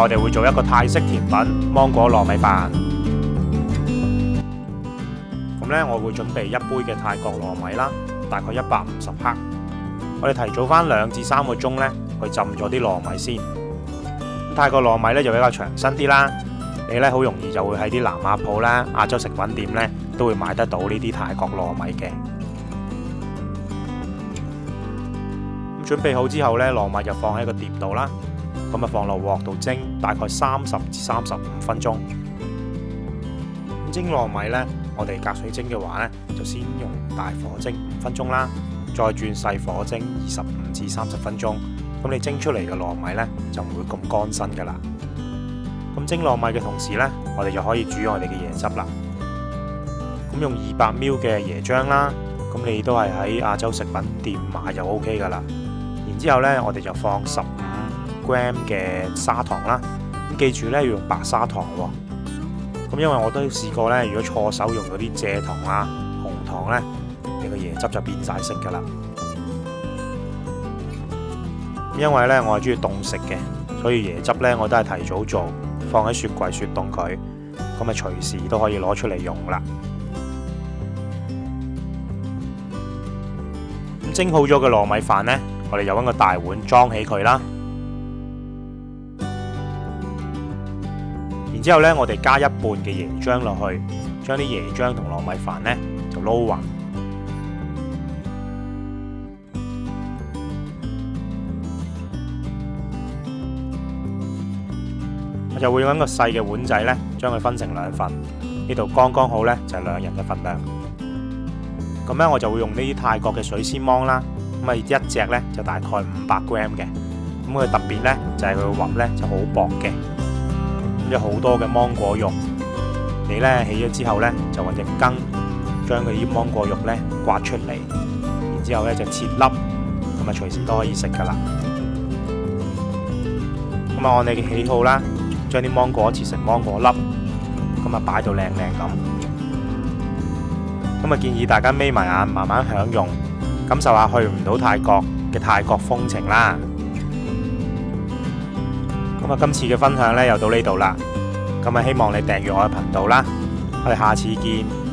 我哋会做一个泰式甜品芒果糯米饭，咁咧我会准备一杯嘅泰国糯米啦，大概一百五十克，我哋提早翻两至三个钟咧去浸咗啲糯米先。泰国糯米咧就比较长身啲啦，你咧好容易就会喺啲南亚铺啦、亚洲食品店咧都会买得到呢啲泰国糯米嘅。咁准备好之后咧，糯米就放喺个碟度啦。咁啊，放落镬度蒸，大概三十至三十五分钟。咁蒸糯米呢，我哋隔水蒸嘅话呢，就先用大火蒸五分钟啦，再转细火蒸二十五至三十分钟。咁你蒸出嚟嘅糯米呢，就唔会咁干身噶啦。咁蒸糯米嘅同时呢，我哋就可以煮我哋嘅椰汁啦。咁用二百 m l 嘅椰浆啦，咁你都系喺亚洲食品店买就 OK 噶啦。然之后咧，我哋就放十。g r a 嘅砂糖啦，咁记住咧要用白砂糖喎。咁因为我都试过咧，如果错手用咗啲蔗糖啊、红糖咧，你个椰汁就变晒色噶啦。因为咧我系中意冻食嘅，所以椰汁咧我都系提早做，放喺雪柜雪冻佢，咁咪随时都可以攞出嚟用啦。咁蒸好咗嘅糯米饭咧，我哋又搵个大碗装起佢啦。然之後咧，我哋加一半嘅椰漿落去，將啲椰漿同糯米飯咧就撈勻。我就會用一個細嘅碗仔咧，將佢分成兩份。呢度剛剛好咧，就係兩人嘅份量。咁咧，我就會用呢啲泰國嘅水仙芒啦。咁啊，一隻咧就大概五百 gram 嘅。咁佢特別咧就係佢核咧就好薄嘅。咁咧好多嘅芒果肉，你咧起咗之後咧，就揾只羹將佢啲芒果肉咧刮出嚟，然之後咧就切粒，咁啊隨時都可以食噶啦。咁啊按你嘅喜好啦，將啲芒果切成芒果粒，咁啊擺到靚靚咁。咁啊建議大家眯埋眼，慢慢享用，感受下去唔到泰國嘅泰國風情啦。咁啊，今次嘅分享咧又到呢度啦，咁啊，希望你订阅我嘅频道啦，我哋下次见。